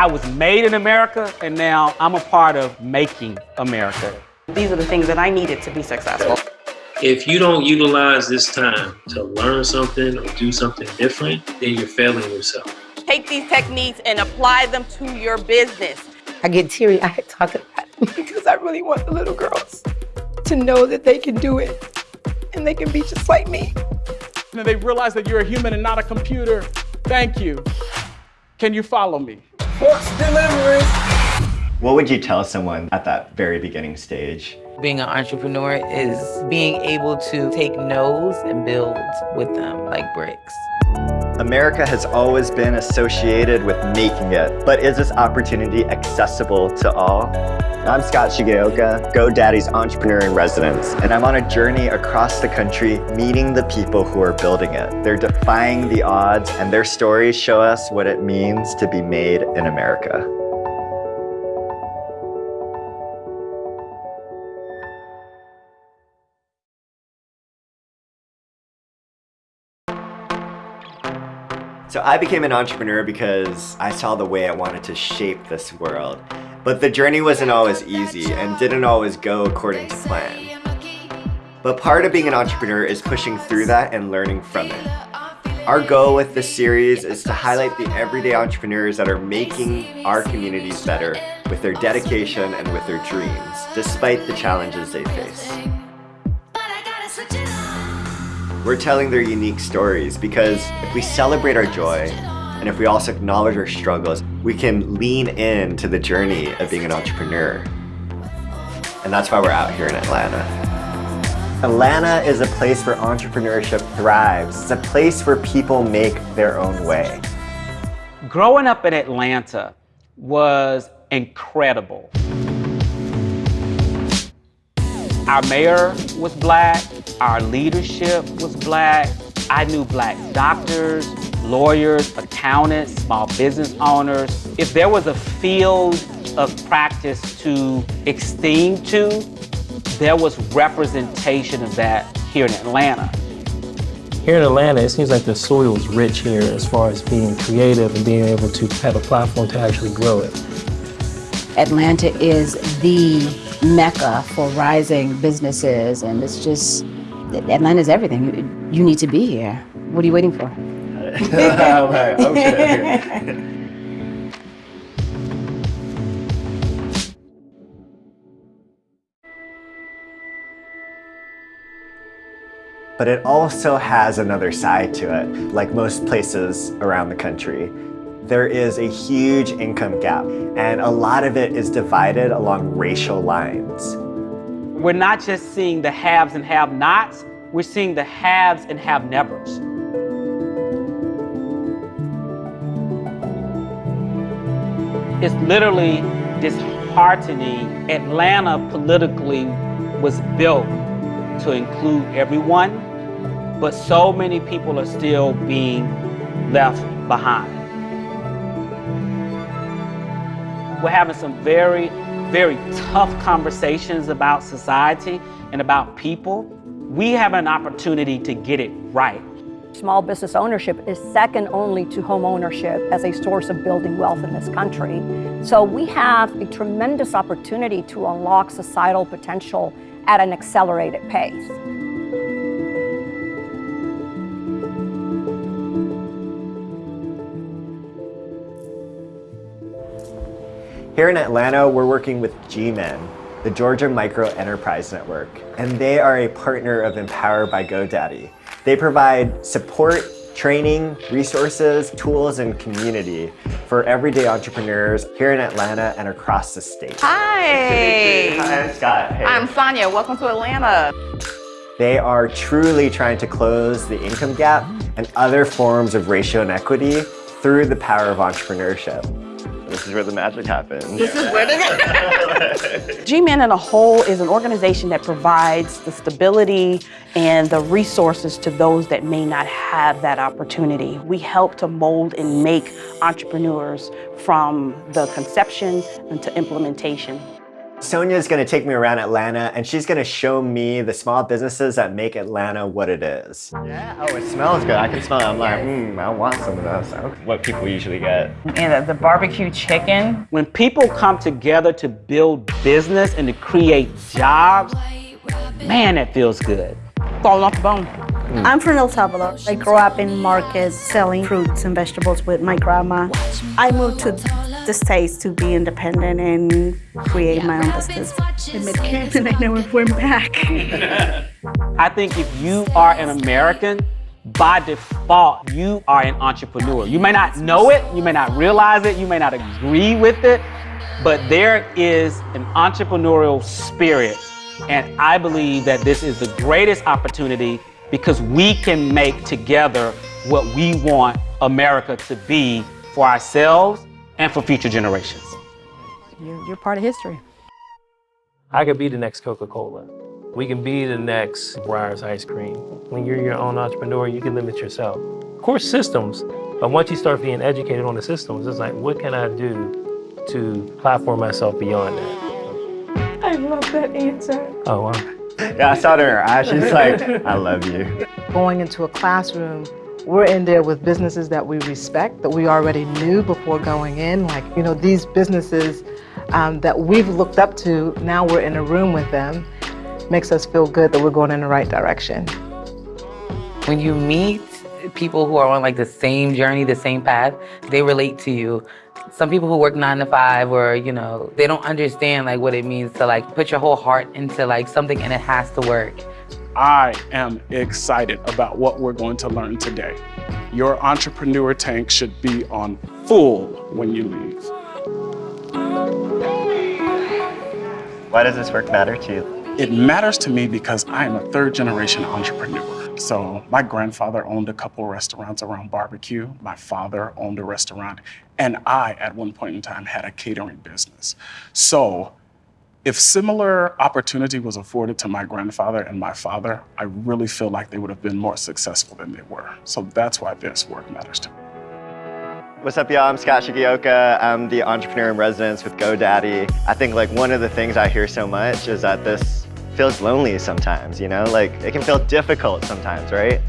I was made in America, and now I'm a part of making America. These are the things that I needed to be successful. If you don't utilize this time to learn something or do something different, then you're failing yourself. Take these techniques and apply them to your business. I get teary-eyed talking about it because I really want the little girls to know that they can do it and they can be just like me. And they realize that you're a human and not a computer. Thank you. Can you follow me? Forks delivery. What would you tell someone at that very beginning stage? Being an entrepreneur is being able to take no's and build with them like bricks. America has always been associated with making it, but is this opportunity accessible to all? I'm Scott Shigeoka, GoDaddy's entrepreneur in residence, and I'm on a journey across the country meeting the people who are building it. They're defying the odds, and their stories show us what it means to be made in America. So I became an entrepreneur because I saw the way I wanted to shape this world. But the journey wasn't always easy and didn't always go according to plan. But part of being an entrepreneur is pushing through that and learning from it. Our goal with this series is to highlight the everyday entrepreneurs that are making our communities better with their dedication and with their dreams, despite the challenges they face. We're telling their unique stories because if we celebrate our joy and if we also acknowledge our struggles, we can lean into the journey of being an entrepreneur. And that's why we're out here in Atlanta. Atlanta is a place where entrepreneurship thrives. It's a place where people make their own way. Growing up in Atlanta was incredible. Our mayor was black, our leadership was black. I knew black doctors, lawyers, accountants, small business owners. If there was a field of practice to esteem to, there was representation of that here in Atlanta. Here in Atlanta, it seems like the soil is rich here as far as being creative and being able to have a platform to actually grow it. Atlanta is the mecca for rising businesses and it's just Atlanta's everything. You need to be here. What are you waiting for? Okay, okay. But it also has another side to it, like most places around the country. There is a huge income gap, and a lot of it is divided along racial lines. We're not just seeing the haves and have-nots, we're seeing the haves and have-nevers. It's literally disheartening. Atlanta politically was built to include everyone, but so many people are still being left behind. We're having some very, very tough conversations about society and about people. We have an opportunity to get it right. Small business ownership is second only to home ownership as a source of building wealth in this country. So we have a tremendous opportunity to unlock societal potential at an accelerated pace. Here in Atlanta, we're working with G-Men, the Georgia Micro Enterprise Network, and they are a partner of Empower by GoDaddy. They provide support, training, resources, tools, and community for everyday entrepreneurs here in Atlanta and across the state. Hi. Hi, I'm Scott. Hey. I'm Sonia. Welcome to Atlanta. They are truly trying to close the income gap and other forms of racial inequity through the power of entrepreneurship. This is where the magic happens. This is where the G-Men in a whole is an organization that provides the stability and the resources to those that may not have that opportunity. We help to mold and make entrepreneurs from the conception into implementation. Sonia's gonna take me around Atlanta and she's gonna show me the small businesses that make Atlanta what it is. Yeah, oh, it smells good. I can smell it. I'm like, hmm, I want some of those. What people usually get. And the, the barbecue chicken. When people come together to build business and to create jobs, man, that feels good. Falling off the bone. Mm. I'm from El Salvador. I grew up in markets selling fruits and vegetables with my grandma. I moved to the States to be independent and create my own business. I met Ken and I never went back. I think if you are an American, by default, you are an entrepreneur. You may not know it, you may not realize it, you may not agree with it, but there is an entrepreneurial spirit. And I believe that this is the greatest opportunity because we can make together what we want America to be for ourselves and for future generations. You're, you're part of history. I could be the next Coca-Cola. We can be the next Breyers ice cream. When you're your own entrepreneur, you can limit yourself. Of course, systems, but once you start being educated on the systems, it's like, what can I do to platform myself beyond that? I love that answer. Oh, wow. Yeah, I saw it in her eyes. She's like, I love you. Going into a classroom, we're in there with businesses that we respect, that we already knew before going in. Like, you know, these businesses um, that we've looked up to, now we're in a room with them. Makes us feel good that we're going in the right direction. When you meet people who are on like the same journey, the same path, they relate to you. Some people who work nine to five or, you know, they don't understand like what it means to like put your whole heart into like something and it has to work. I am excited about what we're going to learn today. Your entrepreneur tank should be on full when you leave. Why does this work matter to you? It matters to me because I am a third generation entrepreneur. So my grandfather owned a couple restaurants around barbecue. My father owned a restaurant. And I, at one point in time, had a catering business. So if similar opportunity was afforded to my grandfather and my father, I really feel like they would have been more successful than they were. So that's why this work matters to me. What's up, y'all? I'm Scott Shigeoka. I'm the entrepreneur in residence with GoDaddy. I think like one of the things I hear so much is that this feels lonely sometimes, you know? Like it can feel difficult sometimes, right?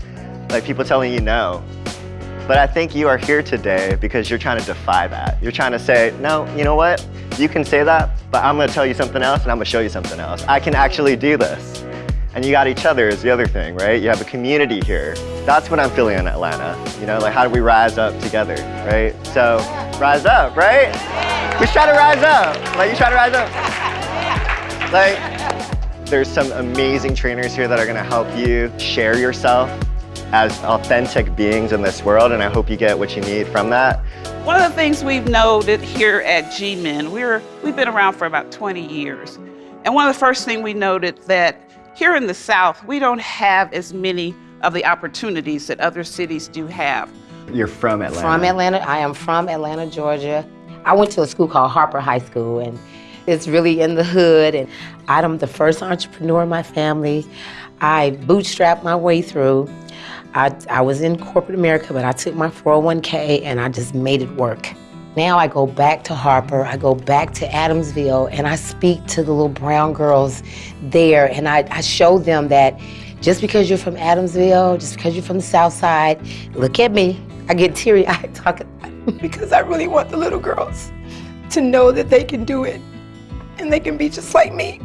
Like people telling you no. But I think you are here today because you're trying to defy that. You're trying to say, no, you know what? You can say that, but I'm gonna tell you something else and I'm gonna show you something else. I can actually do this. And you got each other is the other thing, right? You have a community here. That's what I'm feeling in Atlanta. You know, like how do we rise up together, right? So, rise up, right? We try to rise up. Like you try to rise up. Like, there's some amazing trainers here that are gonna help you share yourself as authentic beings in this world, and I hope you get what you need from that. One of the things we've noted here at G-Men, we're, we've been around for about 20 years. And one of the first things we noted that here in the South, we don't have as many of the opportunities that other cities do have. You're from Atlanta. From Atlanta. I am from Atlanta, Georgia. I went to a school called Harper High School, and it's really in the hood. And I'm the first entrepreneur in my family. I bootstrapped my way through. I, I was in corporate America, but I took my 401k and I just made it work. Now I go back to Harper, I go back to Adamsville, and I speak to the little brown girls there, and I, I show them that just because you're from Adamsville, just because you're from the South Side, look at me. I get teary-eyed talking because I really want the little girls to know that they can do it and they can be just like me.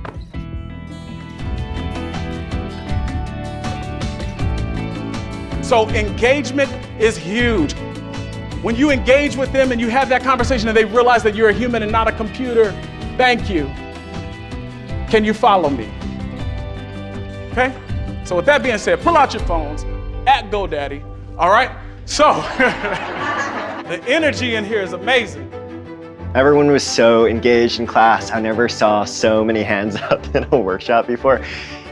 So engagement is huge. When you engage with them and you have that conversation and they realize that you're a human and not a computer, thank you. Can you follow me? Okay? So with that being said, pull out your phones at GoDaddy, all right? So, the energy in here is amazing. Everyone was so engaged in class. I never saw so many hands up in a workshop before.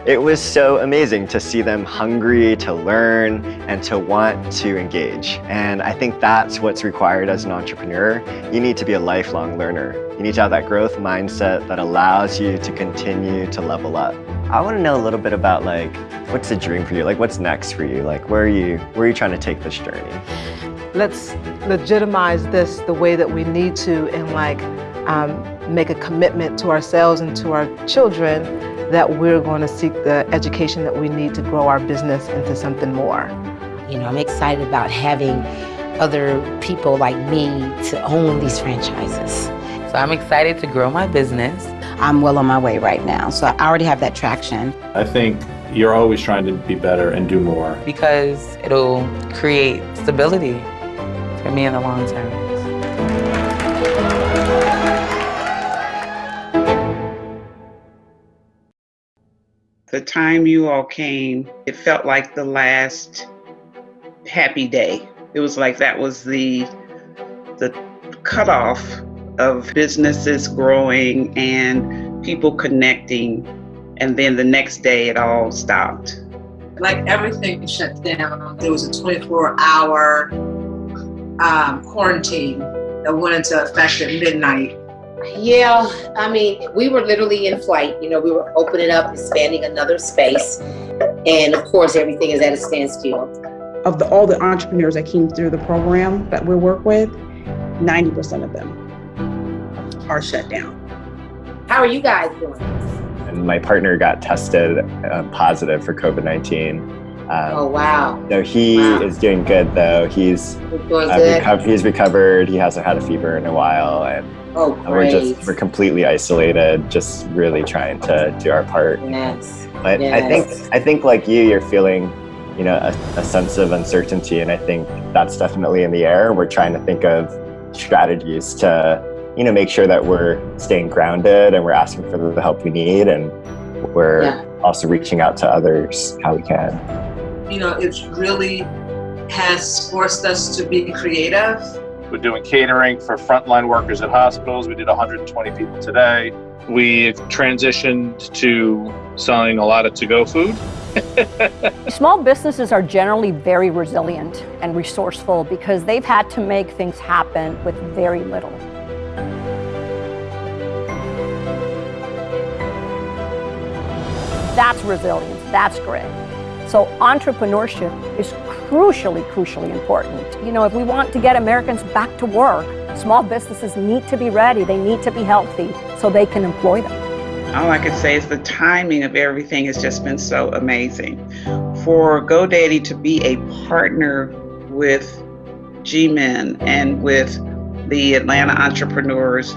It was so amazing to see them hungry to learn and to want to engage. And I think that's what's required as an entrepreneur. You need to be a lifelong learner. You need to have that growth mindset that allows you to continue to level up. I want to know a little bit about like, what's the dream for you? Like, what's next for you? Like, where are you, where are you trying to take this journey? Let's legitimize this the way that we need to and like um, make a commitment to ourselves and to our children that we're going to seek the education that we need to grow our business into something more. You know, I'm excited about having other people like me to own these franchises. So I'm excited to grow my business. I'm well on my way right now, so I already have that traction. I think you're always trying to be better and do more. Because it'll create stability for me in the long term. The time you all came, it felt like the last happy day. It was like that was the the cutoff of businesses growing and people connecting, and then the next day it all stopped. Like everything shut down. There was a 24-hour um, quarantine that went into effect at midnight. Yeah, I mean, we were literally in flight. You know, we were opening up, expanding another space. And of course, everything is at a standstill. Of the, all the entrepreneurs that came through the program that we work with, 90% of them are shut down. How are you guys doing? And my partner got tested uh, positive for COVID 19. Um, oh, wow. So he wow. is doing good, though. He's, uh, good. reco- he's recovered. He hasn't had a fever in a while. And Oh, we're just we're completely isolated, just really trying to do our part. Yes. But I think I think like you, you're feeling, you know, a, a sense of uncertainty, and I think that's definitely in the air. We're trying to think of strategies to, you know, make sure that we're staying grounded and we're asking for the help we need, and we're Yeah. also reaching out to others how we can. You know, it really has forced us to be creative. We're doing catering for frontline workers at hospitals. We did 120 people today. We've transitioned to selling a lot of to-go food. Small businesses are generally very resilient and resourceful because they've had to make things happen with very little. That's resilience, that's grit. So entrepreneurship is crucially, crucially important. You know, if we want to get Americans back to work, small businesses need to be ready, they need to be healthy so they can employ them. All I can say is the timing of everything has just been so amazing. For GoDaddy to be a partner with G-Men and with the Atlanta entrepreneurs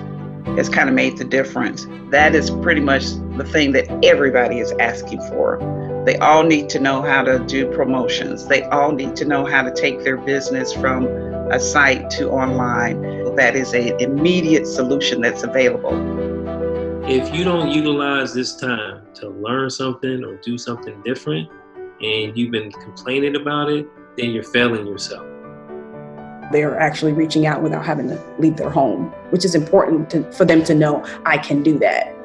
has kind of made the difference. That is pretty much the thing that everybody is asking for. They all need to know how to do promotions. They all need to know how to take their business from a site to online. That is an immediate solution that's available. If you don't utilize this time to learn something or do something different, and you've been complaining about it, then you're failing yourself. They're actually reaching out without having to leave their home, which is important to, for them to know I can do that.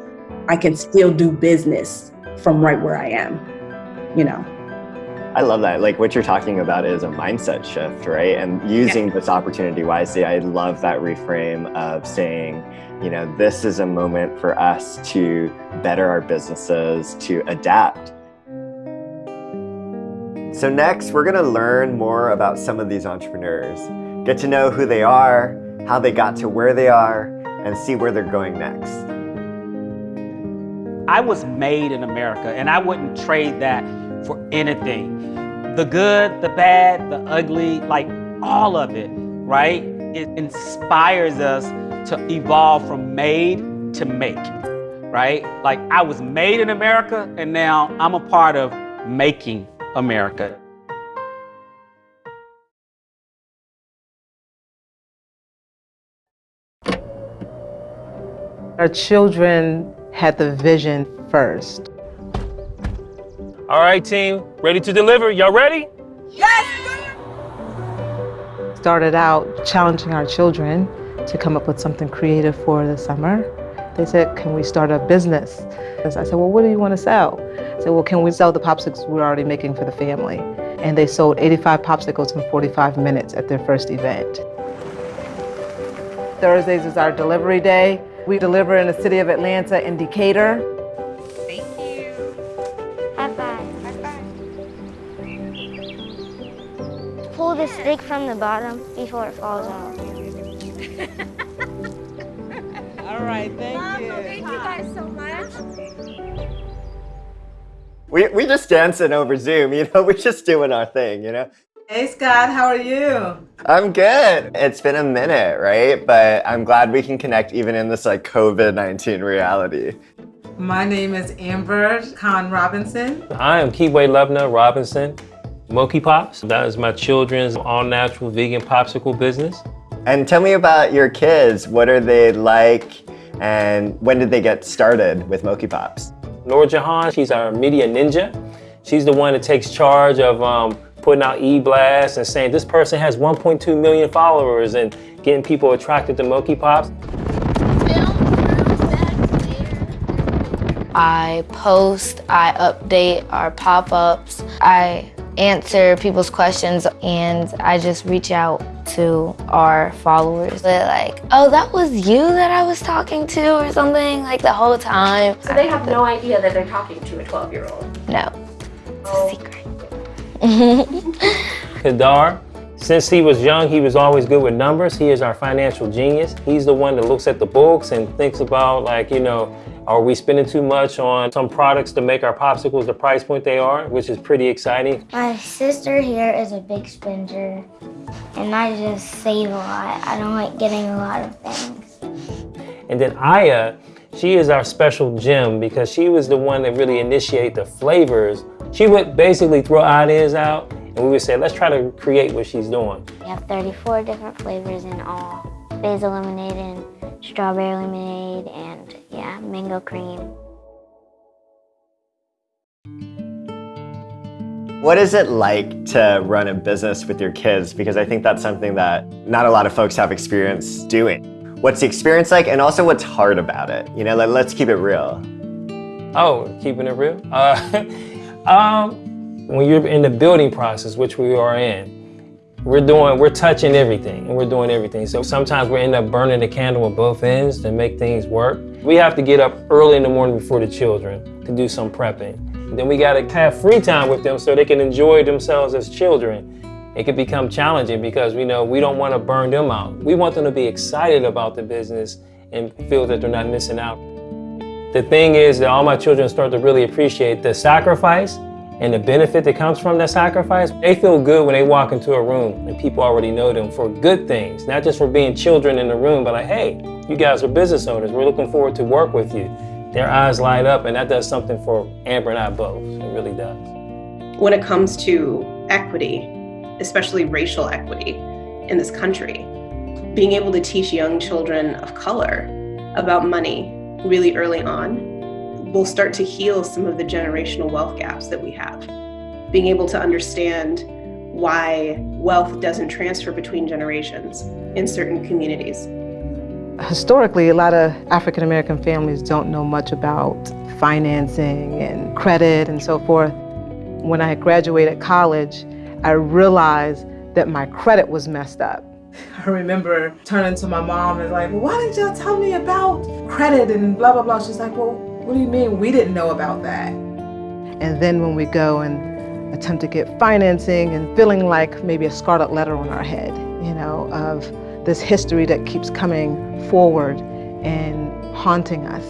I can still do business from right where I am, you know. I love that. Like what you're talking about is a mindset shift, right? And using this opportunity wisely. I love that reframe of saying, you know, this is a moment for us to better our businesses, to adapt. So next, we're gonna learn more about some of these entrepreneurs, get to know who they are, how they got to where they are, and see where they're going next. I was made in America, and I wouldn't trade that for anything. The good, the bad, the ugly, like all of it, right? It inspires us to evolve from made to make, right? Like I was made in America, and now I'm a part of making America. Our children had the vision first. All right, team, ready to deliver. Y'all ready? Yes! Started out challenging our children to come up with something creative for the summer. They said, can we start a business? I said, well, what do you want to sell? I said, well, can we sell the popsicles we're already making for the family? And they sold 85 popsicles in 45 minutes at their first event. Thursdays is our delivery day. We deliver in the city of Atlanta in Decatur. The stick from the bottom before it falls off. All right, thank you. Thank you guys so much. We, we just dancing over Zoom, you know, we're just doing our thing, you know? Hey Scott, how are you? I'm good. It's been a minute, right? But I'm glad we can connect even in this like COVID-19 reality. My name is Amber Khan Robinson. I am Kiwi Lubna Robinson, Moki Pops. That is my children's all-natural vegan popsicle business. And tell me about your kids. What are they like? And when did they get started with Moki Pops? Nora Jahan, she's our media ninja. She's the one that takes charge of um, putting out e-blasts and saying this person has 1.2 million followers and getting people attracted to Moki Pops. I post, I update our pop-ups, I answer people's questions, and I just reach out to our followers. They're like, oh, that was you that I was talking to or something, like the whole time. So they have no idea that they're talking to a 12-year-old. No, it's a oh. secret. Kadar, since he was young, he was always good with numbers. He is our financial genius. He's the one that looks at the books and thinks about like, you know, are we spending too much on some products to make our popsicles the price point they are, which is pretty exciting. My sister here is a big spender, and I just save a lot. I don't like getting a lot of things. And then Aya, she is our special gem because she was the one that really initiated the flavors. She would basically throw ideas out and we would say, let's try to create what she's doing. We have 34 different flavors in all. Basil lemonade and strawberry lemonade and yeah, mango cream. What is it like to run a business with your kids? Because I think that's something that not a lot of folks have experience doing. What's the experience like and also what's hard about it? You know, let, let's keep it real. Oh, keeping it real? Uh, um, when you're in the building process, which we are in, we're doing, we're touching everything and we're doing everything. So sometimes we end up burning the candle at both ends to make things work. We have to get up early in the morning before the children to do some prepping. And then we gotta have free time with them so they can enjoy themselves as children. It can become challenging because we know we don't wanna burn them out. We want them to be excited about the business and feel that they're not missing out. The thing is that all my children start to really appreciate the sacrifice and the benefit that comes from that sacrifice, they feel good when they walk into a room and people already know them for good things, not just for being children in the room, but like, hey, you guys are business owners. We're looking forward to work with you. Their eyes light up and that does something for Amber and I both. It really does. When it comes to equity, especially racial equity in this country, being able to teach young children of color about money really early on will start to heal some of the generational wealth gaps that we have. Being able to understand why wealth doesn't transfer between generations in certain communities. Historically, a lot of African American families don't know much about financing and credit and so forth. When I graduated college, I realized that my credit was messed up. I remember turning to my mom and like, well, why didn't y'all tell me about credit and blah, blah, blah. She's like, well, what do you mean we didn't know about that? And then when we go and attempt to get financing and feeling like maybe a scarlet letter on our head, you know, of this history that keeps coming forward and haunting us.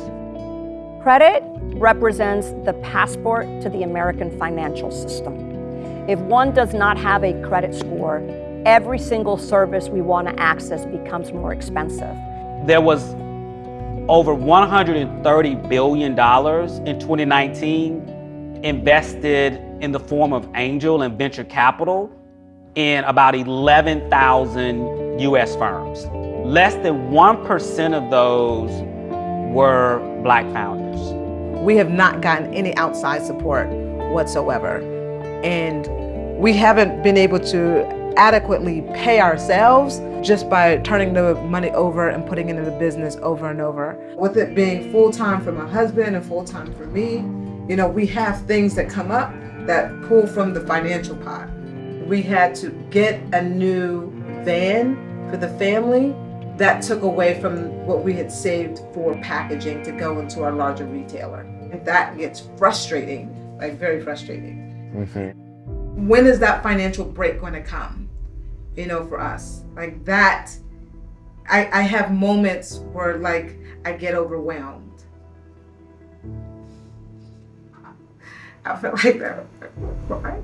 Credit represents the passport to the American financial system. If one does not have a credit score, every single service we want to access becomes more expensive. There was over $130 billion in 2019 invested in the form of angel and venture capital in about 11,000 US firms. Less than 1% of those were black founders. We have not gotten any outside support whatsoever. And we haven't been able to adequately pay ourselves just by turning the money over and putting it into the business over and over. With it being full-time for my husband and full-time for me, you know, we have things that come up that pull from the financial pot. We had to get a new van for the family that took away from what we had saved for packaging to go into our larger retailer. And that gets frustrating, like very frustrating. Mm -hmm. When is that financial break going to come? You know, for us. Like that I, I have moments where like I get overwhelmed. I feel like that. Right?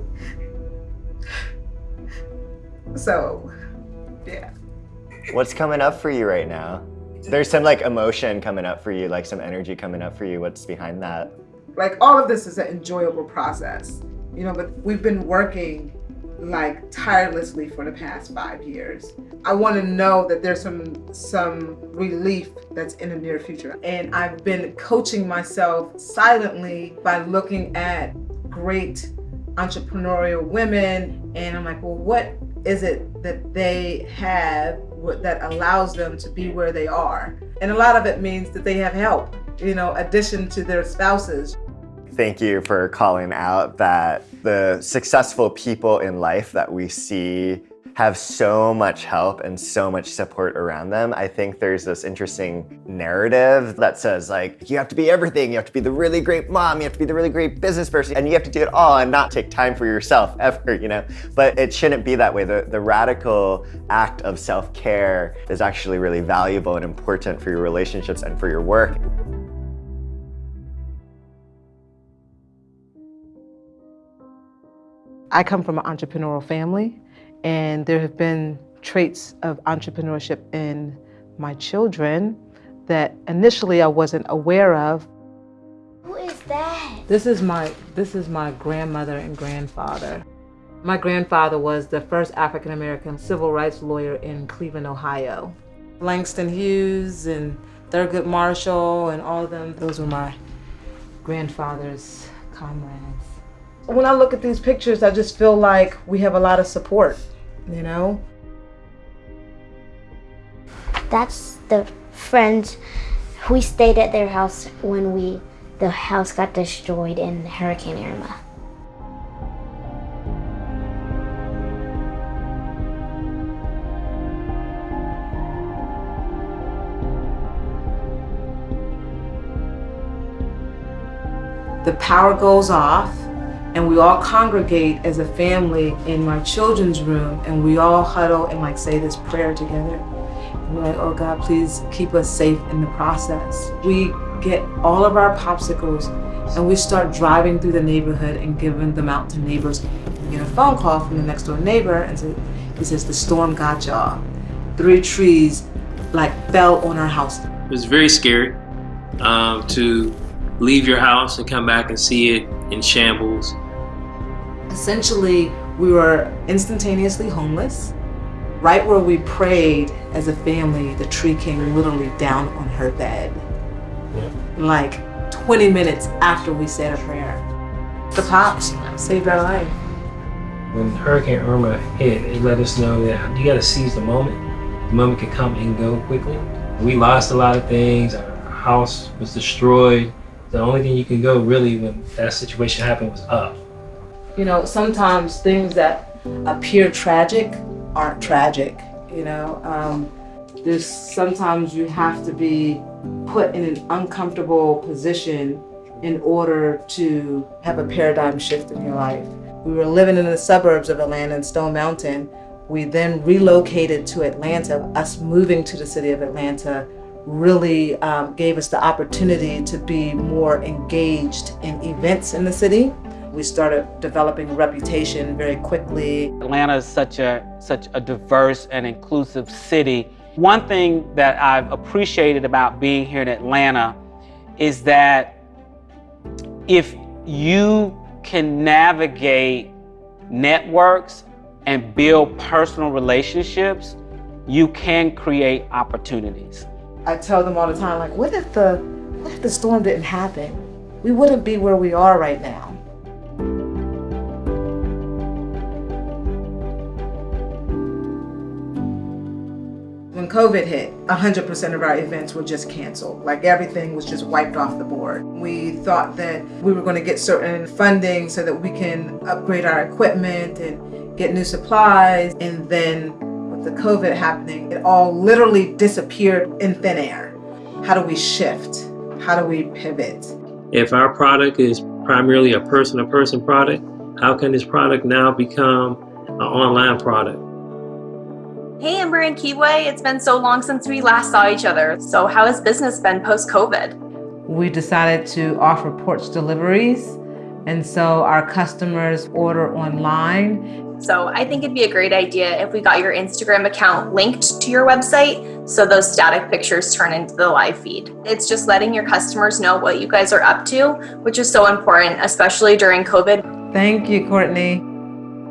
So, yeah. What's coming up for you right now? There's some like emotion coming up for you, like some energy coming up for you. What's behind that? Like all of this is an enjoyable process, you know, but we've been working like tirelessly for the past five years. I want to know that there's some some relief that's in the near future. And I've been coaching myself silently by looking at great entrepreneurial women and I'm like, well, what is it that they have that allows them to be where they are? And a lot of it means that they have help, you know, addition to their spouses. Thank you for calling out that the successful people in life that we see have so much help and so much support around them. I think there's this interesting narrative that says like, you have to be everything. You have to be the really great mom. You have to be the really great business person and you have to do it all and not take time for yourself ever, you know? But it shouldn't be that way. The, the radical act of self-care is actually really valuable and important for your relationships and for your work. I come from an entrepreneurial family, and there have been traits of entrepreneurship in my children that initially I wasn't aware of. Who is that? This is my this is my grandmother and grandfather. My grandfather was the first African American civil rights lawyer in Cleveland, Ohio. Langston Hughes and Thurgood Marshall and all of them, those were my grandfather's comrades when I look at these pictures, I just feel like we have a lot of support, you know? That's the friends we stayed at their house when we the house got destroyed in Hurricane Irma. The power goes off and we all congregate as a family in my children's room and we all huddle and like say this prayer together. And we're like, oh God, please keep us safe in the process. We get all of our popsicles and we start driving through the neighborhood and giving them out to neighbors. We get a phone call from the next door neighbor and he says, the storm got y'all. Three trees like fell on our house. It was very scary um, to leave your house and come back and see it in shambles. Essentially, we were instantaneously homeless. Right where we prayed as a family, the tree came literally down on her bed. Like 20 minutes after we said a prayer. The pops saved our life. When Hurricane Irma hit, it let us know that you gotta seize the moment. The moment can come and go quickly. We lost a lot of things. Our house was destroyed the only thing you can go really when that situation happened was up. You know, sometimes things that appear tragic aren't tragic, you know. Um, there's sometimes you have to be put in an uncomfortable position in order to have a paradigm shift in your life. We were living in the suburbs of Atlanta in Stone Mountain. We then relocated to Atlanta. Us moving to the city of Atlanta really um, gave us the opportunity to be more engaged in events in the city. We started developing a reputation very quickly. Atlanta is such a, such a diverse and inclusive city. One thing that I've appreciated about being here in Atlanta is that if you can navigate networks and build personal relationships, you can create opportunities. I tell them all the time, like, what if the, what if the storm didn't happen? We wouldn't be where we are right now. COVID hit, 100% of our events were just canceled. Like everything was just wiped off the board. We thought that we were going to get certain funding so that we can upgrade our equipment and get new supplies. And then with the COVID happening, it all literally disappeared in thin air. How do we shift? How do we pivot? If our product is primarily a person-to-person -person product, how can this product now become an online product? Hey, Amber and Kiwi. It's been so long since we last saw each other. So, how has business been post COVID? We decided to offer porch deliveries, and so our customers order online. So, I think it'd be a great idea if we got your Instagram account linked to your website so those static pictures turn into the live feed. It's just letting your customers know what you guys are up to, which is so important, especially during COVID. Thank you, Courtney.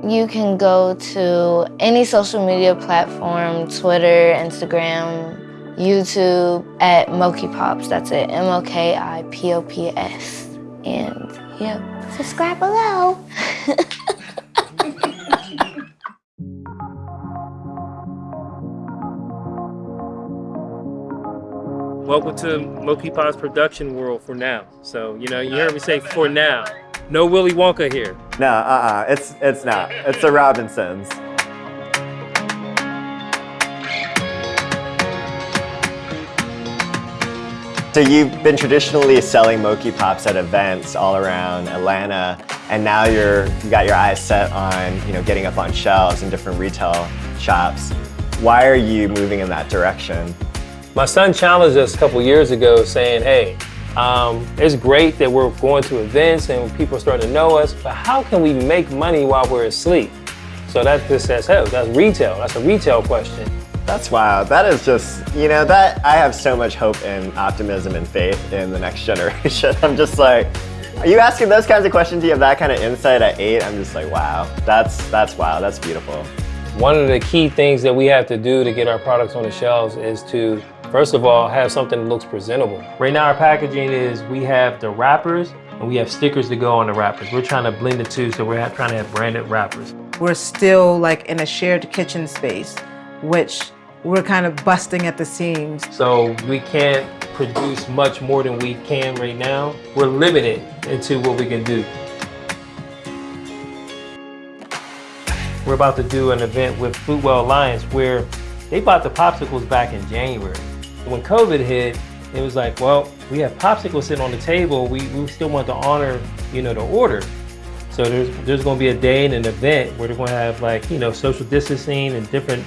You can go to any social media platform Twitter, Instagram, YouTube at Moki Pops. That's it M O K I P O P S. And yep. Subscribe below. Welcome to Moki Pops production world for now. So, you know, you heard me say for now. No Willy Wonka here. No, uh-uh, it's, it's not. It's the Robinsons. So you've been traditionally selling Moki Pops at events all around Atlanta, and now you're you got your eyes set on you know getting up on shelves in different retail shops. Why are you moving in that direction? My son challenged us a couple years ago saying, hey, um, it's great that we're going to events and people are starting to know us, but how can we make money while we're asleep? So that just says, hey, that's retail. That's a retail question. That's wild. That is just, you know, that I have so much hope and optimism and faith in the next generation. I'm just like, are you asking those kinds of questions? Do you have that kind of insight at eight? I'm just like, wow, that's, that's wow, that's beautiful. One of the key things that we have to do to get our products on the shelves is to, first of all, have something that looks presentable. Right now our packaging is we have the wrappers and we have stickers to go on the wrappers. We're trying to blend the two, so we're trying to have branded wrappers. We're still like in a shared kitchen space, which we're kind of busting at the seams. So we can't produce much more than we can right now. We're limited into what we can do. We're about to do an event with Foodwell Alliance where they bought the popsicles back in January. When COVID hit, it was like, well, we have popsicles sitting on the table. We, we still want to honor, you know, the order. So there's, there's going to be a day and an event where they're going to have like, you know, social distancing and different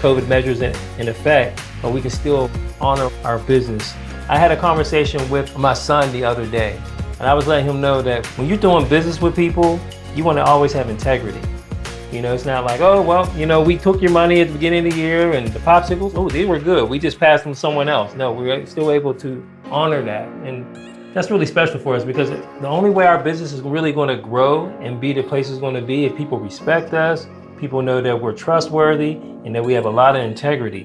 COVID measures in, in effect, but we can still honor our business. I had a conversation with my son the other day, and I was letting him know that when you're doing business with people, you want to always have integrity. You know, it's not like, oh, well, you know, we took your money at the beginning of the year and the popsicles, oh, they were good. We just passed them to someone else. No, we're still able to honor that. And that's really special for us because the only way our business is really going to grow and be the place it's going to be if people respect us, people know that we're trustworthy, and that we have a lot of integrity.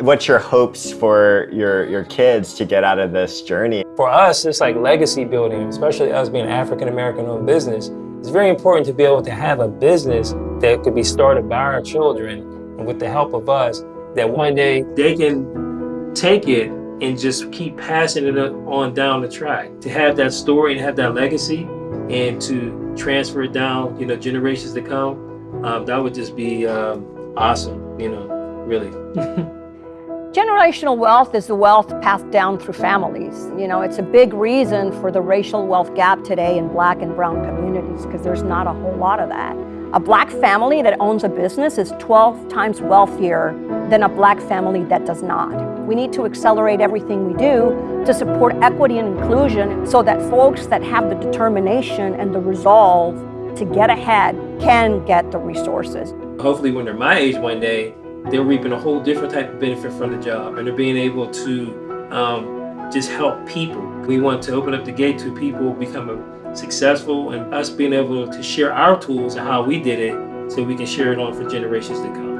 What's your hopes for your, your kids to get out of this journey? For us, it's like legacy building, especially us being African American owned business. It's very important to be able to have a business that could be started by our children and with the help of us, that one day they can take it and just keep passing it on down the track. To have that story and have that legacy and to transfer it down, you know, generations to come, um, that would just be um, awesome, you know, really. Generational wealth is the wealth passed down through families. You know, it's a big reason for the racial wealth gap today in black and brown communities because there's not a whole lot of that. A black family that owns a business is 12 times wealthier than a black family that does not. We need to accelerate everything we do to support equity and inclusion so that folks that have the determination and the resolve to get ahead can get the resources. Hopefully when they're my age one day, they're reaping a whole different type of benefit from the job and they're being able to um, just help people. We want to open up the gate to people becoming successful and us being able to share our tools and how we did it so we can share it on for generations to come.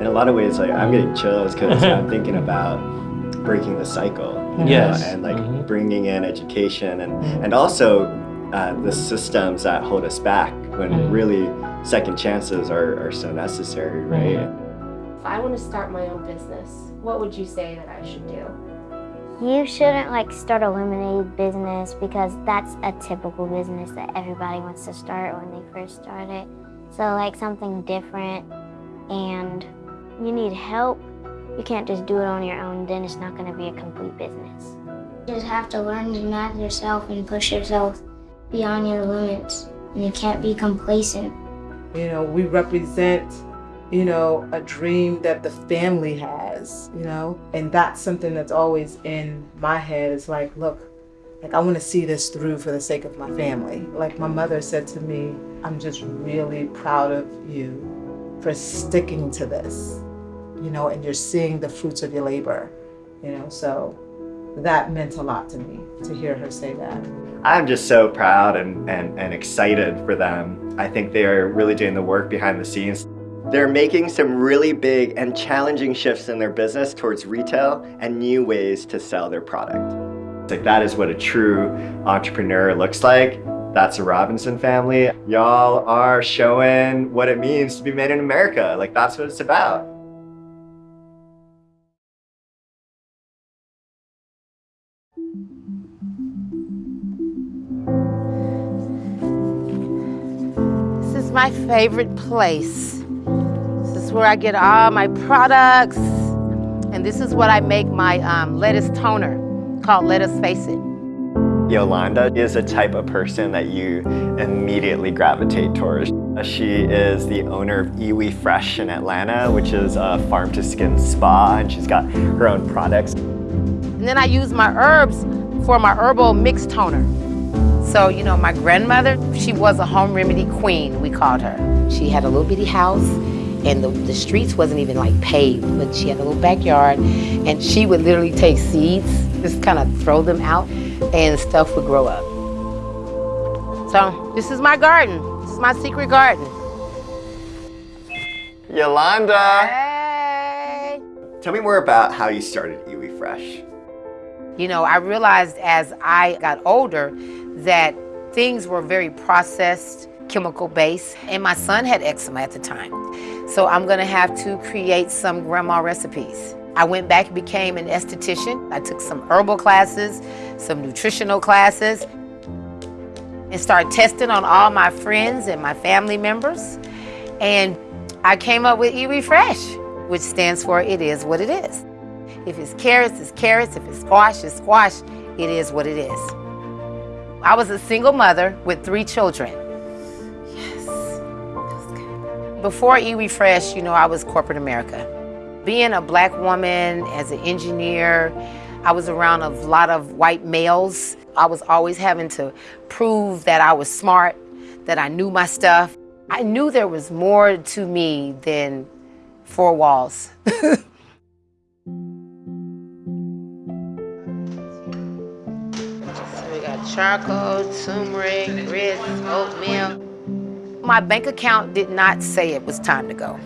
In a lot of ways, like I'm getting chills because I'm thinking about breaking the cycle. you Yes. know, and like bringing in education and, and also uh, the systems that hold us back when really second chances are, are so necessary, right? If I want to start my own business, what would you say that I should do? You shouldn't like start a lemonade business because that's a typical business that everybody wants to start when they first start it. So like something different and you need help. You can't just do it on your own, then it's not going to be a complete business. You just have to learn to match yourself and push yourself beyond your limits. And you can't be complacent. You know, we represent you know, a dream that the family has, you know? And that's something that's always in my head. It's like, look, like I want to see this through for the sake of my family. Like my mother said to me, I'm just really proud of you for sticking to this, you know, and you're seeing the fruits of your labor, you know? So that meant a lot to me to hear her say that. I'm just so proud and, and, and excited for them. I think they are really doing the work behind the scenes. They're making some really big and challenging shifts in their business towards retail and new ways to sell their product. Like that is what a true entrepreneur looks like. That's a Robinson family. Y'all are showing what it means to be made in America. Like that's what it's about. This is my favorite place. Is where I get all my products. And this is what I make my um, lettuce toner called Let Us Face It. Yolanda is a type of person that you immediately gravitate towards. She is the owner of Iwi Fresh in Atlanta, which is a farm to skin spa, and she's got her own products. And then I use my herbs for my herbal mix toner. So, you know, my grandmother, she was a home remedy queen, we called her. She had a little bitty house and the, the streets wasn't even like paved, but she had a little backyard and she would literally take seeds, just kind of throw them out and stuff would grow up. So this is my garden. This is my secret garden. Yolanda! Hey! Tell me more about how you started Iwi Fresh. You know, I realized as I got older that things were very processed, chemical base. and my son had eczema at the time. So I'm gonna have to create some grandma recipes. I went back and became an esthetician. I took some herbal classes, some nutritional classes, and started testing on all my friends and my family members. And I came up with Iwi Fresh, which stands for It Is What It Is. If it's carrots, it's carrots. If it's squash, it's squash. It is what it is. I was a single mother with three children. Before Iwi Fresh, you know, I was corporate America. Being a black woman as an engineer, I was around a lot of white males. I was always having to prove that I was smart, that I knew my stuff. I knew there was more to me than four walls. charcoal, turmeric, grits, oatmeal. My bank account did not say it was time to go.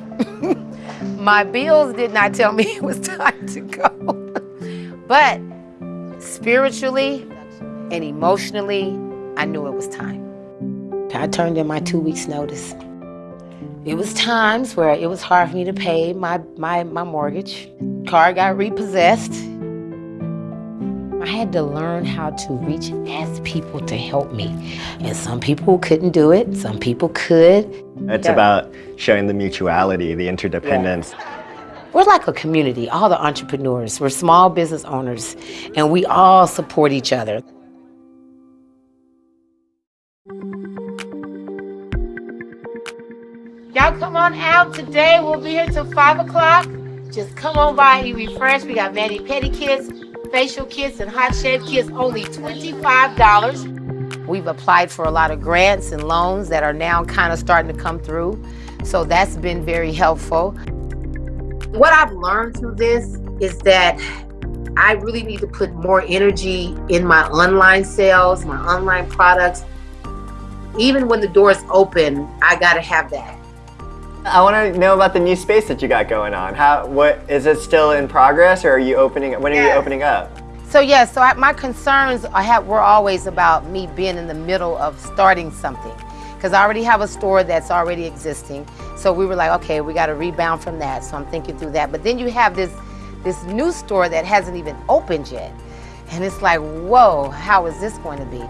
My bills did not tell me it was time to go. but spiritually and emotionally, I knew it was time. I turned in my two weeks notice. It was times where it was hard for me to pay my, my, my mortgage. Car got repossessed. I had to learn how to reach ask people to help me. And some people couldn't do it, some people could. It's Yeah. about showing the mutuality, the interdependence. We're like a community, all the entrepreneurs. We're small business owners, and we all support each other. Y'all come on out today. We'll be here till 5 o'clock. Just come on by and refresh. We got mani pedi kits, facial kits, and hot shave kits, only $25. We've applied for a lot of grants and loans that are now kind of starting to come through. So that's been very helpful. What I've learned through this is that I really need to put more energy in my online sales, my online products. Even when the doors open, I gotta have that. I want to know about the new space that you got going on. How, what, is it still in progress or are you opening, when are you opening up? So yeah, so I, my concerns I have were always about me being in the middle of starting something, because I already have a store that's already existing. So we were like, okay, we got to rebound from that. So I'm thinking through that. But then you have this this new store that hasn't even opened yet, and it's like, whoa, how is this going to be?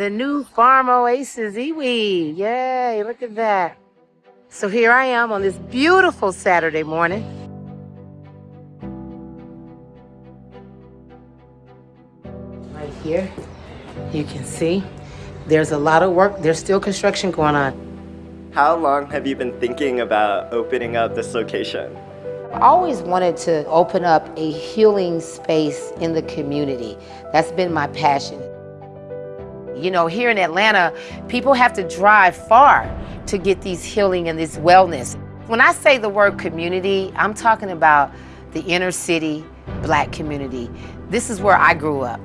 The new Farm Oasis Iwi. Yay, look at that. So here I am on this beautiful Saturday morning. Right here, you can see there's a lot of work. There's still construction going on. How long have you been thinking about opening up this location? I always wanted to open up a healing space in the community. That's been my passion. You know, here in Atlanta, people have to drive far to get these healing and this wellness. When I say the word community, I'm talking about the inner city black community. This is where I grew up.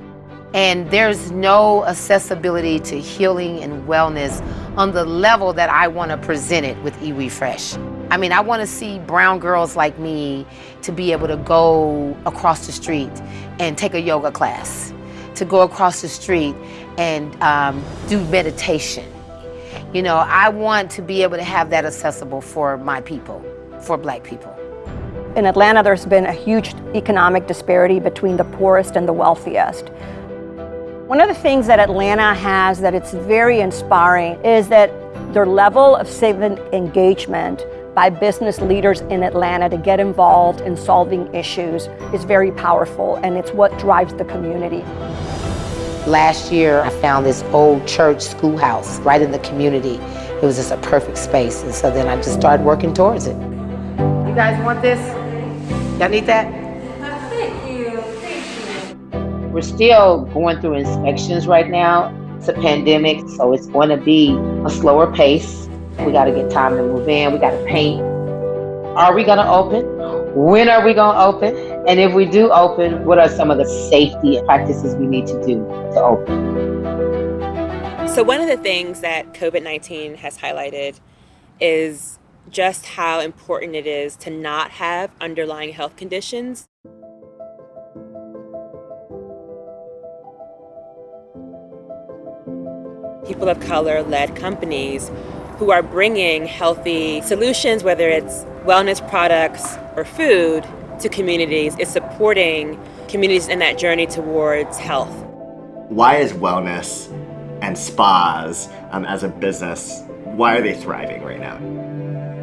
And there's no accessibility to healing and wellness on the level that I want to present it with Iwi Fresh. I mean, I want to see brown girls like me to be able to go across the street and take a yoga class, to go across the street and um, do meditation. You know, I want to be able to have that accessible for my people, for black people. In Atlanta, there's been a huge economic disparity between the poorest and the wealthiest. One of the things that Atlanta has that it's very inspiring is that their level of civic engagement by business leaders in Atlanta to get involved in solving issues is very powerful and it's what drives the community. Last year, I found this old church schoolhouse right in the community. It was just a perfect space. And so then I just started working towards it. You guys want this? Y'all need that? Thank you. Thank you. We're still going through inspections right now. It's a pandemic, so it's going to be a slower pace. We got to get time to move in. We got to paint. Are we going to open? When are we going to open? And if we do open, what are some of the safety practices we need to do to open? So, one of the things that COVID 19 has highlighted is just how important it is to not have underlying health conditions. People of color led companies who are bringing healthy solutions, whether it's wellness products or food, to communities, is supporting communities in that journey towards health. Why is wellness and spas um, as a business, why are they thriving right now?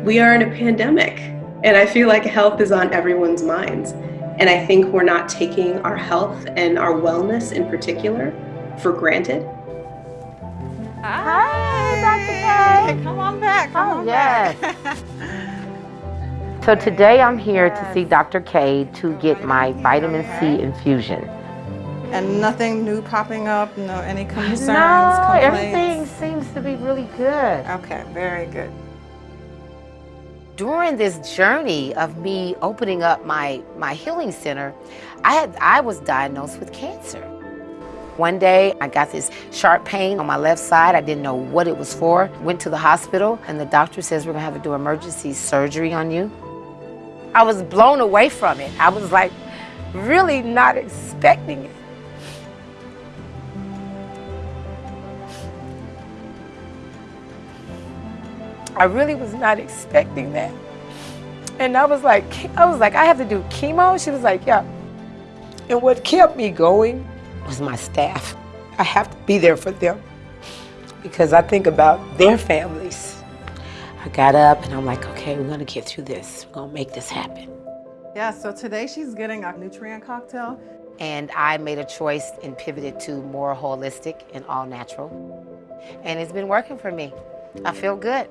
We are in a pandemic, and I feel like health is on everyone's minds. And I think we're not taking our health and our wellness in particular for granted. Hi, Dr. K. Come on back. Come Oh, on yes. back. So today I'm here to see Dr. K to get my vitamin C infusion. And nothing new popping up, no any concerns, no, complaints? everything seems to be really good. Okay, very good. During this journey of me opening up my, my healing center, I, had, I was diagnosed with cancer. One day, I got this sharp pain on my left side. I didn't know what it was for. Went to the hospital, and the doctor says, we're gonna have to do emergency surgery on you. I was blown away from it. I was like, really not expecting it. I really was not expecting that. And I was like, I was like, I have to do chemo? She was like, yeah. And what kept me going was my staff. I have to be there for them because I think about their families. I got up and I'm like, okay, we're gonna get through this. We're gonna make this happen. Yeah, so today she's getting a nutrient cocktail. And I made a choice and pivoted to more holistic and all natural. And it's been working for me. I feel good.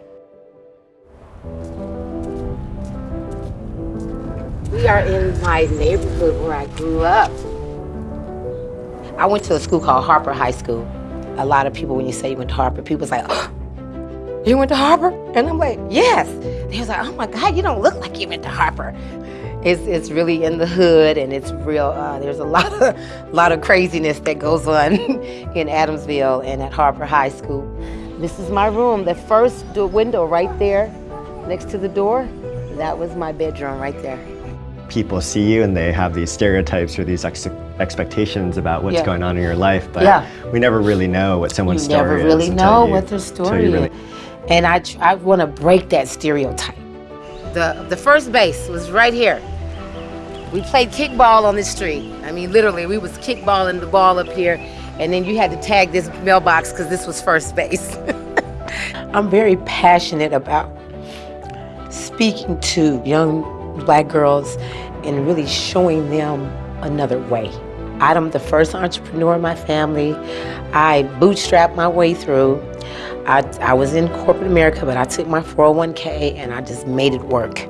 We are in my neighborhood where I grew up. I went to a school called Harper High School. A lot of people, when you say you went to Harper, people's like, oh, you went to Harper? And I'm like, yes. He was like, oh my God, you don't look like you went to Harper. It's, it's really in the hood and it's real, uh, there's a lot of, lot of craziness that goes on in Adamsville and at Harper High School. This is my room, the first door window right there next to the door, that was my bedroom right there. People see you and they have these stereotypes or these ex expectations about what's Yeah. going on in your life, but Yeah. we never really know what someone's you never story really is. until know you- what their story really- is. And I, I want to break that stereotype. The, the first base was right here. We played kickball on the street. I mean, literally, we was kickballing the ball up here, and then you had to tag this mailbox because this was first base. I'm very passionate about speaking to young black girls and really showing them another way. I'm the first entrepreneur in my family. I bootstrapped my way through. I, I was in corporate America, but I took my 401k and I just made it work.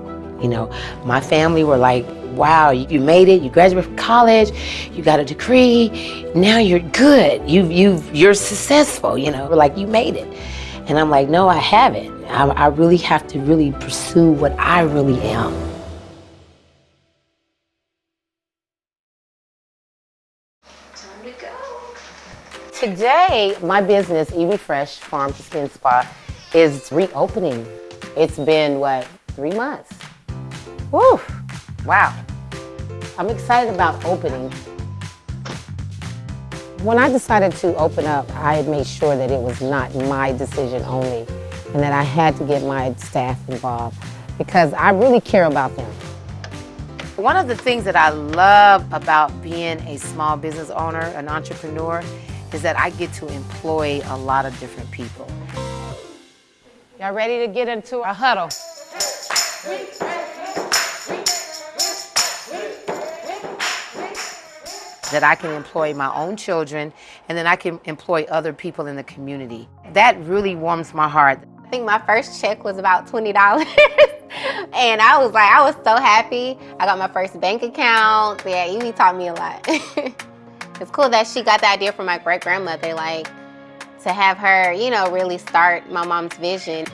You know, my family were like, wow, you made it, you graduated from college, you got a degree, now you're good, you, you, you're successful, you know, like you made it. And I'm like, no, I haven't. I, I really have to really pursue what I really am. Today, my business, Iwi Fresh Farm to Skin Spa, is reopening. It's been, what, three months? Woo! Wow. I'm excited about opening. When I decided to open up, I made sure that it was not my decision only and that I had to get my staff involved because I really care about them. One of the things that I love about being a small business owner, an entrepreneur, is that I get to employ a lot of different people. Y'all ready to get into a huddle? that I can employ my own children and then I can employ other people in the community. That really warms my heart. I think my first check was about $20. and I was like, I was so happy. I got my first bank account. Yeah, Evie taught me a lot. it's cool that she got the idea from my great grandmother, like to have her, you know, really start my mom's vision.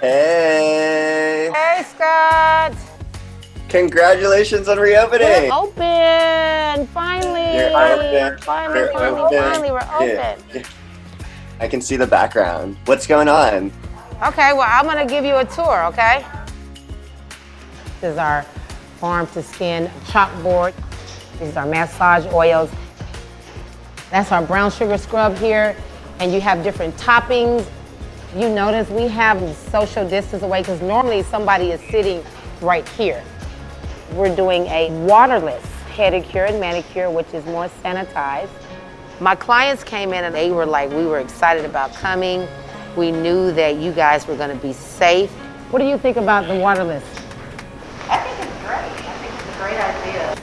Hey! Hey, Scott! Congratulations on reopening! We're open! Finally! You're open. Finally, You're finally, open. finally, we're open. Yeah. I can see the background. What's going on? Okay, well, I'm gonna give you a tour, okay? This is our farm to skin chalkboard. These are massage oils. That's our brown sugar scrub here. And you have different toppings. You notice we have social distance away because normally somebody is sitting right here. We're doing a waterless pedicure and manicure, which is more sanitized. My clients came in and they were like, we were excited about coming. We knew that you guys were gonna be safe. What do you think about the waterless? I think it's great. I think it's a great idea.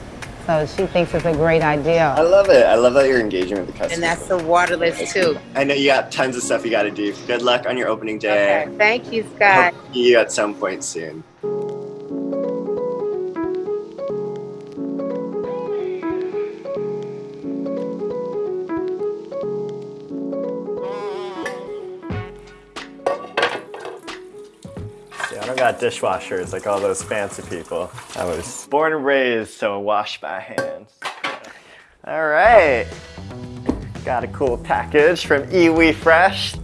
So she thinks it's a great idea. I love it. I love that you're engaging with the customers. And that's the waterless too. I know you got tons of stuff you got to do. Good luck on your opening day. Okay, thank you, Scott. Hope to see you at some point soon. Got dishwashers like all those fancy people. I was born and raised, so wash my hands. All right. Got a cool package from Iwi Fresh.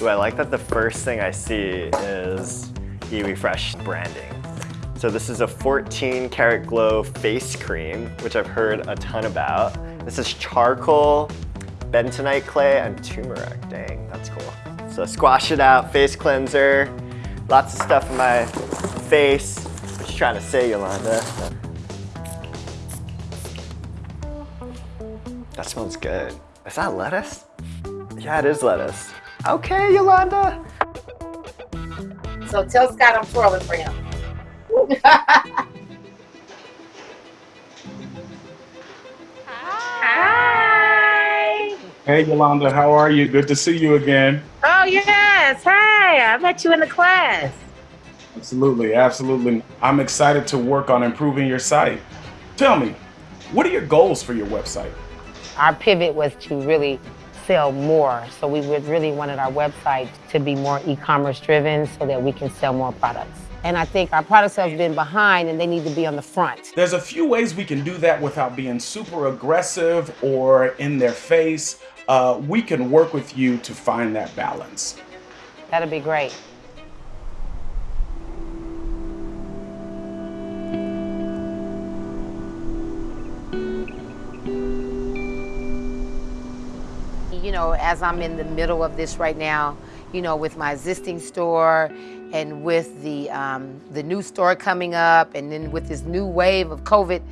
Ooh, I like that the first thing I see is Iwi Fresh branding. So this is a 14 karat glow face cream, which I've heard a ton about. This is charcoal, bentonite clay, and turmeric. Dang, that's cool. So squash it out, face cleanser. Lots of stuff in my face. What you trying to say, Yolanda? That smells good. Is that lettuce? Yeah, it is lettuce. Okay, Yolanda. So tell Scott I'm twirling for him. Hi! Hey Yolanda, how are you? Good to see you again. Oh yes, hey, I met you in the class. Absolutely, absolutely. I'm excited to work on improving your site. Tell me, what are your goals for your website? Our pivot was to really sell more. So we really wanted our website to be more e-commerce driven so that we can sell more products. And I think our products have been behind and they need to be on the front. There's a few ways we can do that without being super aggressive or in their face. Uh, we can work with you to find that balance. That'd be great. You know, as I'm in the middle of this right now, you know, with my existing store and with the um, the new store coming up, and then with this new wave of COVID,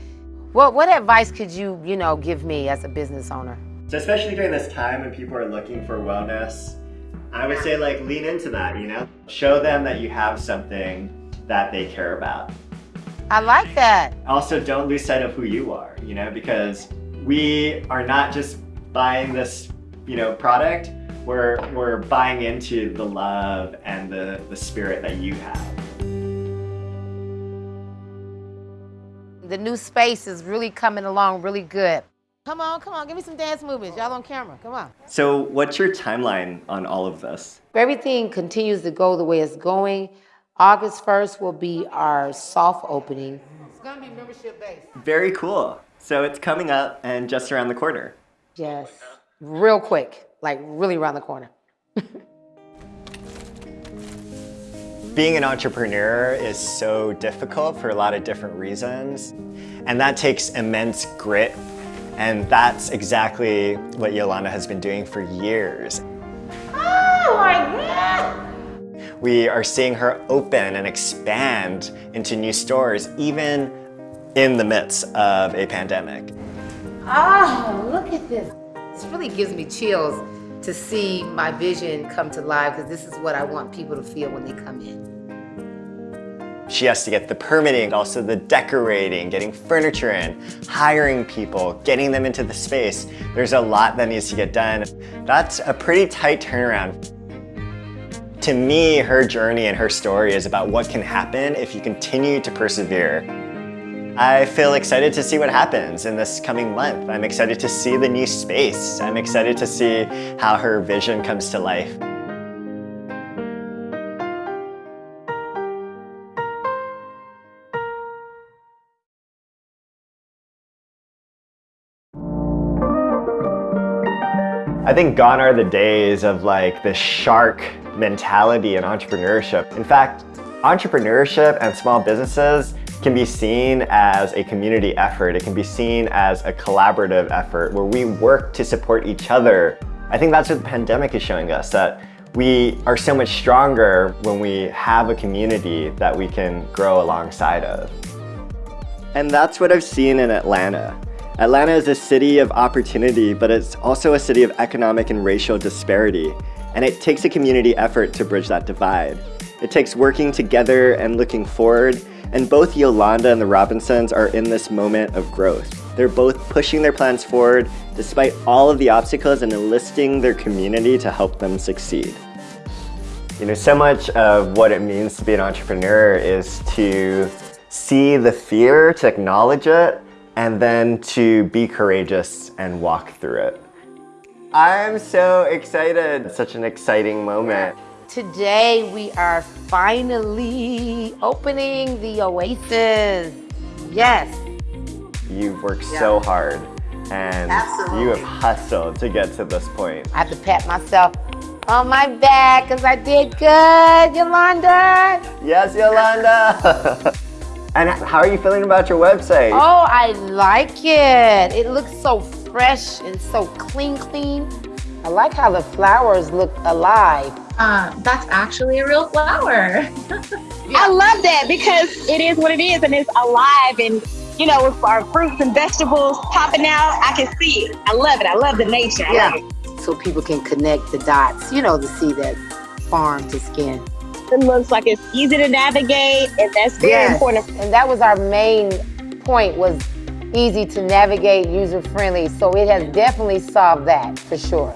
what what advice could you you know give me as a business owner? So especially during this time when people are looking for wellness, I would say like lean into that, you know? Show them that you have something that they care about. I like that. Also, don't lose sight of who you are, you know, because we are not just buying this, you know, product, we're, we're buying into the love and the, the spirit that you have. The new space is really coming along really good. Come on, come on, give me some dance movements. Y'all on camera, come on. So what's your timeline on all of this? If everything continues to go the way it's going, August 1st will be our soft opening. It's gonna be membership based. Very cool. So it's coming up and just around the corner. Yes, real quick, like really around the corner. Being an entrepreneur is so difficult for a lot of different reasons. And that takes immense grit. And that's exactly what Yolanda has been doing for years. Oh my God! We are seeing her open and expand into new stores, even in the midst of a pandemic. Oh, look at this. This really gives me chills to see my vision come to life because this is what I want people to feel when they come in. She has to get the permitting, also the decorating, getting furniture in, hiring people, getting them into the space. There's a lot that needs to get done. That's a pretty tight turnaround. To me, her journey and her story is about what can happen if you continue to persevere. I feel excited to see what happens in this coming month. I'm excited to see the new space. I'm excited to see how her vision comes to life. I think gone are the days of like the shark mentality in entrepreneurship. In fact, entrepreneurship and small businesses can be seen as a community effort. It can be seen as a collaborative effort where we work to support each other. I think that's what the pandemic is showing us, that we are so much stronger when we have a community that we can grow alongside of. And that's what I've seen in Atlanta. Atlanta is a city of opportunity, but it's also a city of economic and racial disparity. And it takes a community effort to bridge that divide. It takes working together and looking forward, and both Yolanda and the Robinsons are in this moment of growth. They're both pushing their plans forward despite all of the obstacles and enlisting their community to help them succeed. You know, so much of what it means to be an entrepreneur is to see the fear, to acknowledge it, and then to be courageous and walk through it. I'm so excited. Such an exciting moment. Today we are finally opening the Oasis. Yes. You've worked Yeah. so hard and Absolutely. you have hustled to get to this point. I have to pat myself on my back because I did good, Yolanda. Yes, Yolanda! and how are you feeling about your website? Oh, I like it. It looks so fresh and so clean, clean. I like how the flowers look alive. Uh, that's actually a real flower. I love that because it is what it is and it's alive and you know, with our fruits and vegetables popping out, I can see it. I love it. I love the nature. I love it. So people can connect the dots, you know, to see that farm to skin. It looks like it's easy to navigate and that's very Yes. important. And that was our main point was easy to navigate, user friendly. So it has definitely solved that for sure.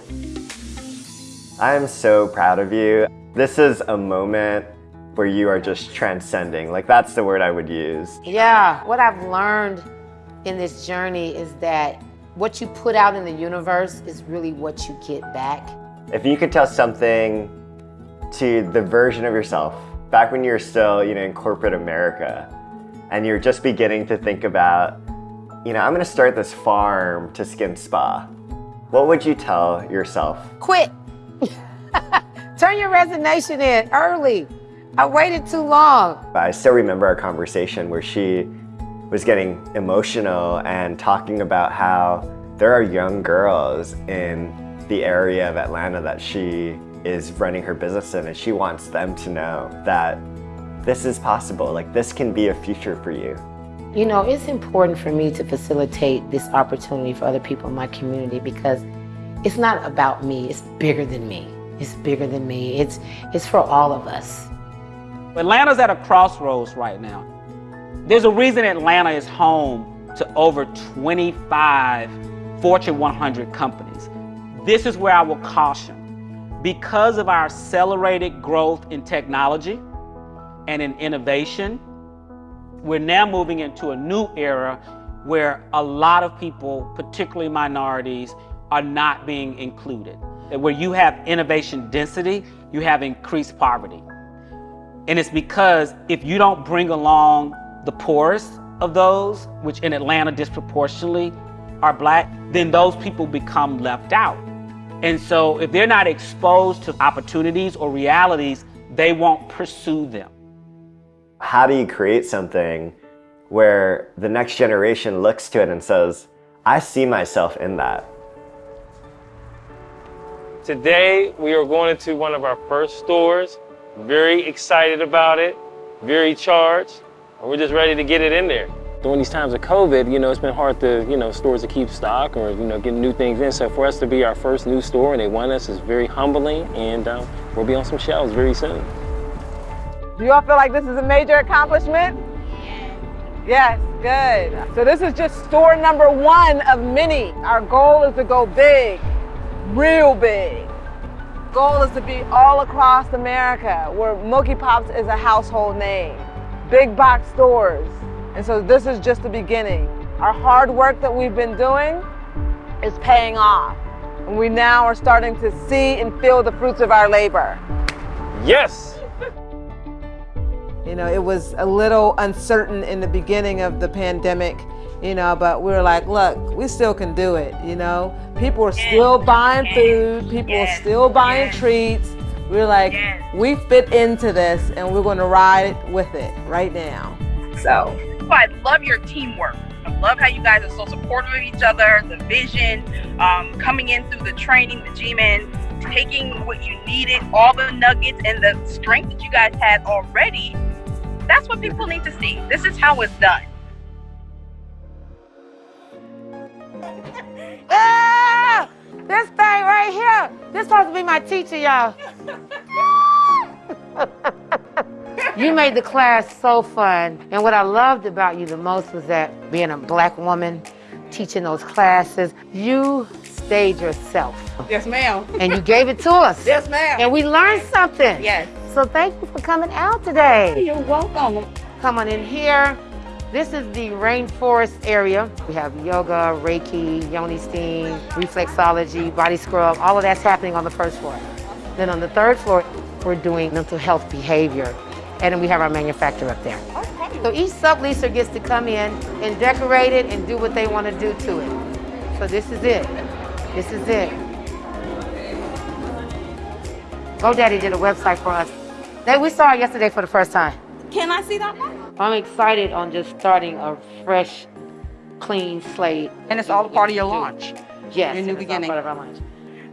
I'm so proud of you. This is a moment where you are just transcending. Like that's the word I would use. Yeah, what I've learned in this journey is that what you put out in the universe is really what you get back. If you could tell something to the version of yourself back when you were still, you know, in corporate America and you're just beginning to think about, you know, I'm gonna start this farm to skin spa, what would you tell yourself? Quit. Turn your resignation in early. I waited too long. I still remember our conversation where she was getting emotional and talking about how there are young girls in the area of Atlanta that she is running her business in and she wants them to know that this is possible, like this can be a future for you. You know, it's important for me to facilitate this opportunity for other people in my community because it's not about me, it's bigger than me. It's bigger than me. It's it's for all of us. Atlanta's at a crossroads right now. There's a reason Atlanta is home to over 25 Fortune 100 companies. This is where I will caution. Because of our accelerated growth in technology and in innovation, we're now moving into a new era where a lot of people, particularly minorities, are not being included. Where you have innovation density, you have increased poverty. And it's because if you don't bring along the poorest of those, which in Atlanta disproportionately are black, then those people become left out. And so if they're not exposed to opportunities or realities, they won't pursue them. How do you create something where the next generation looks to it and says, I see myself in that? Today, we are going into one of our first stores. Very excited about it, very charged, and we're just ready to get it in there. During these times of COVID, you know, it's been hard to, you know, stores to keep stock or, you know, get new things in. So for us to be our first new store and they want us is very humbling and um, we'll be on some shelves very soon. Do you all feel like this is a major accomplishment? Yes, good. So this is just store number one of many. Our goal is to go big, real big. Goal is to be all across America where Milky Pops is a household name. Big box stores. And so this is just the beginning. Our hard work that we've been doing is paying off. And we now are starting to see and feel the fruits of our labor. Yes! You know, it was a little uncertain in the beginning of the pandemic, you know, but we were like, look, we still can do it, you know? People are still buying food, people are still buying treats. We are like, we fit into this and we're gonna ride with it right now. So I love your teamwork. I love how you guys are so supportive of each other, the vision, um, coming in through the training, the G-Men, taking what you needed, all the nuggets and the strength that you guys had already. That's what people need to see. This is how it's done. Ah! This thing right here, this supposed to be my teacher, y'all. you made the class so fun. And what I loved about you the most was that being a black woman, teaching those classes, you stayed yourself. Yes, ma'am. And you gave it to us. Yes, ma'am. And we learned something. Yes. So thank you for coming out today. You're welcome. Come on in here. This is the rainforest area. We have yoga, Reiki, yoni steam, reflexology, body scrub. All of that's happening on the first floor. Then on the third floor, we're doing mental health behavior. And then we have our manufacturer up there. Okay. So each subleaser gets to come in and decorate it and do what they want to do to it. So this is it. This is it. GoDaddy did a website for us. They, we saw it yesterday for the first time. Can I see that one? I'm excited on just starting a fresh, clean slate. And it's all a part of your launch. Yes, Your new and it's all beginning. part of our launch.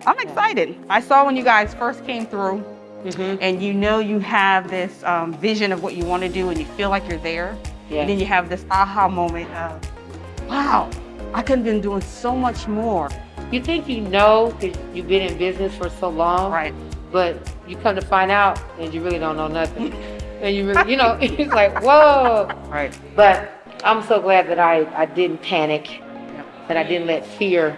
I'm excited. I saw when you guys first came through, Mm-hmm. and you know you have this um, vision of what you want to do, and you feel like you're there. Yes. And then you have this aha moment of, wow, I could have been doing so much more. You think you know because you've been in business for so long, right? But you come to find out, and you really don't know nothing. and you really, you know, it's like whoa. Right. But I'm so glad that I I didn't panic, that I didn't let fear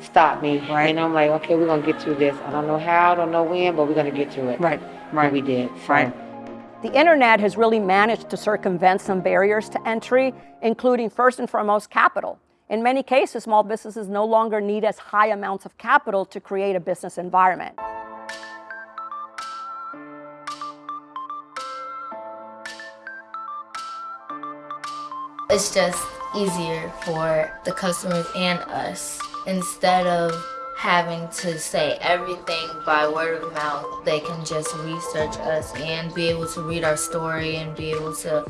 stop me. Right. And I'm like, okay, we're gonna get through this. I don't know how, I don't know when, but we're gonna get through it. Right. Right. we did. So, Right. The internet has really managed to circumvent some barriers to entry, including first and foremost capital. In many cases, small businesses no longer need as high amounts of capital to create a business environment. It's just easier for the customers and us. Instead of having to say everything by word of mouth, they can just research us and be able to read our story and be able to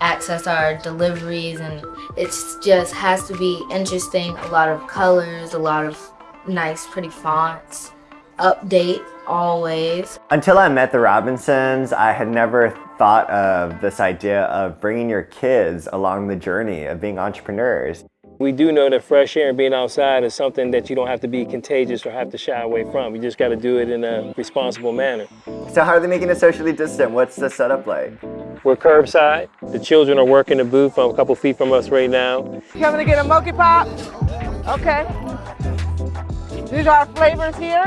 access our deliveries and it just has to be interesting, a lot of colors, a lot of nice pretty fonts, update always. Until I met the Robinsons, I had never thought of this idea of bringing your kids along the journey of being entrepreneurs. We do know that fresh air and being outside is something that you don't have to be contagious or have to shy away from. You just got to do it in a responsible manner. So how are they making it socially distant? What's the setup like? We're curbside. The children are working the booth a couple feet from us right now. You Coming to get a monkey pop? Okay. These are our flavors here.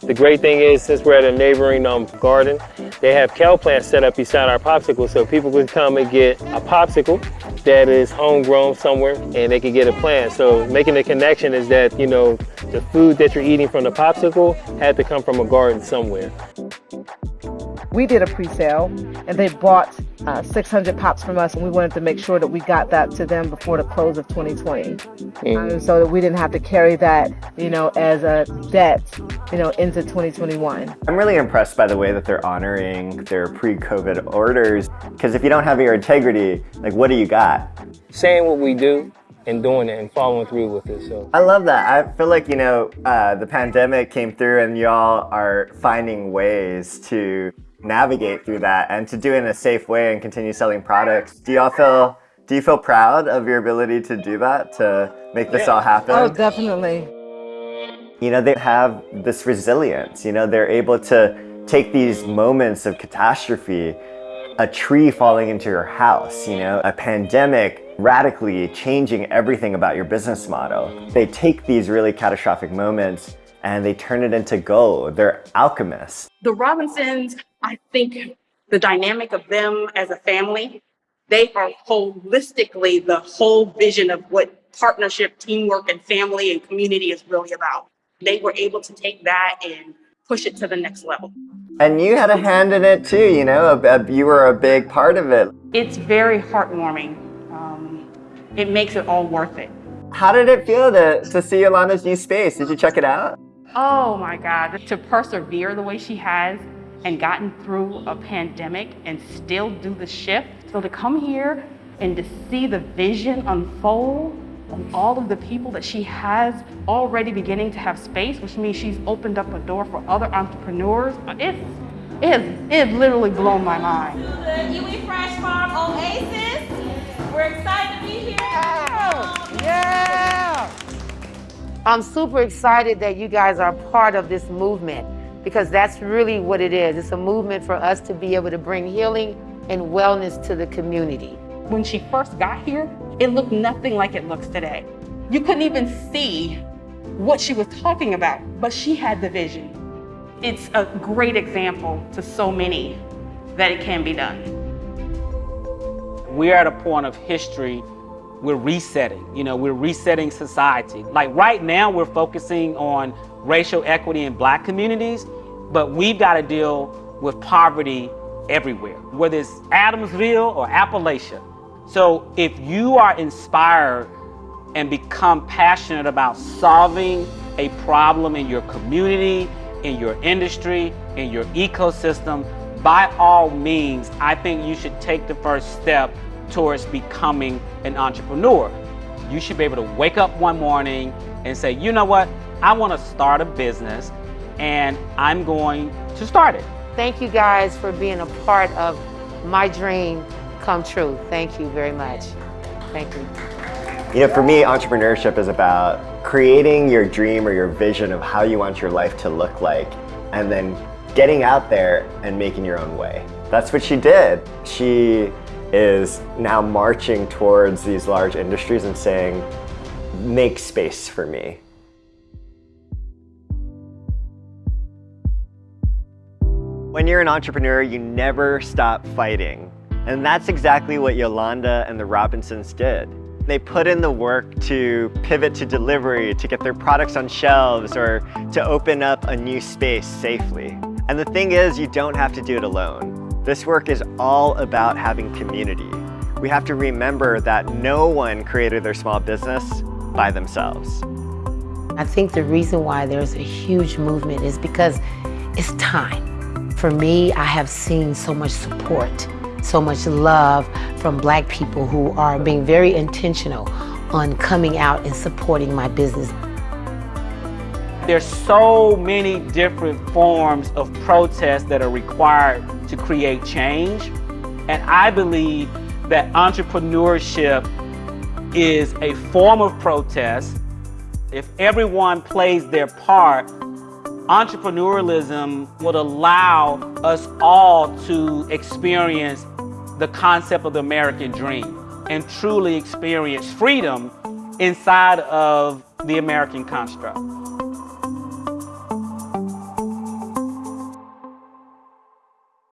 The great thing is, since we're at a neighboring um, garden, they have kale plants set up beside our popsicle, so people can come and get a popsicle that is homegrown somewhere, and they can get a plant. So making the connection is that, you know, the food that you're eating from the popsicle had to come from a garden somewhere. We did a pre-sale and they bought uh, 600 pops from us and we wanted to make sure that we got that to them before the close of 2020. Mm. Um, so that we didn't have to carry that, you know, as a debt, you know, into 2021. I'm really impressed by the way that they're honoring their pre-COVID orders. Because if you don't have your integrity, like what do you got? Saying what we do and doing it and following through with it. So I love that. I feel like, you know, uh, the pandemic came through and y'all are finding ways to navigate through that and to do it in a safe way and continue selling products. Do y'all feel, do you feel proud of your ability to do that, to make this all happen? Oh, definitely. you know, they have this resilience, you know, they're able to take these moments of catastrophe, a tree falling into your house, you know, a pandemic radically changing everything about your business model. They take these really catastrophic moments and they turn it into gold. They're alchemists. The Robinsons, I think the dynamic of them as a family, they are holistically the whole vision of what partnership, teamwork, and family and community is really about. They were able to take that and push it to the next level. And you had a hand in it too, you know, a- a- you were a big part of it. It's very heartwarming. Um, it makes it all worth it. How did it feel to, to see Yolanda's new space? Did you check it out? Oh my God, to persevere the way she has and gotten through a pandemic and still do the shift. So to come here and to see the vision unfold and all of the people that she has already beginning to have space, which means she's opened up a door for other entrepreneurs. It's, it's, it's literally blown my mind. To The Iwi Fresh Farm Oasis. We're excited to be here. Yeah! I'm super excited that you guys are part of this movement because that's really what it is. It's a movement for us to be able to bring healing and wellness to the community. When she first got here, it looked nothing like it looks today. You couldn't even see what she was talking about, but she had the vision. It's a great example to so many that it can be done. We're at a point of history, we're resetting. You know, we're resetting society. Like right now, we're focusing on racial equity in black communities, but we've got to deal with poverty everywhere, whether it's Adamsville or Appalachia. So if you are inspired and become passionate about solving a problem in your community, in your industry, in your ecosystem, by all means, I think you should take the first step towards becoming an entrepreneur. You should be able to wake up one morning and say, you know what, I want to start a business and I'm going to start it. Thank you guys for being a part of my dream come true. Thank you very much. Thank you. You know, for me, entrepreneurship is about creating your dream or your vision of how you want your life to look like, and then getting out there and making your own way. That's what she did. She is now marching towards these large industries and saying, make space for me. When you're an entrepreneur, you never stop fighting. And that's exactly what Yolanda and the Robinsons did. They put in the work to pivot to delivery, to get their products on shelves, or to open up a new space safely. And the thing is, you don't have to do it alone. This work is all about having community. We have to remember that no one created their small business by themselves. I think the reason why there's a huge movement is because it's time. For me, I have seen so much support, so much love from black people who are being very intentional on coming out and supporting my business. There's so many different forms of protest that are required to create change. And I believe that entrepreneurship is a form of protest. If everyone plays their part, entrepreneurialism would allow us all to experience the concept of the American dream and truly experience freedom inside of the American construct.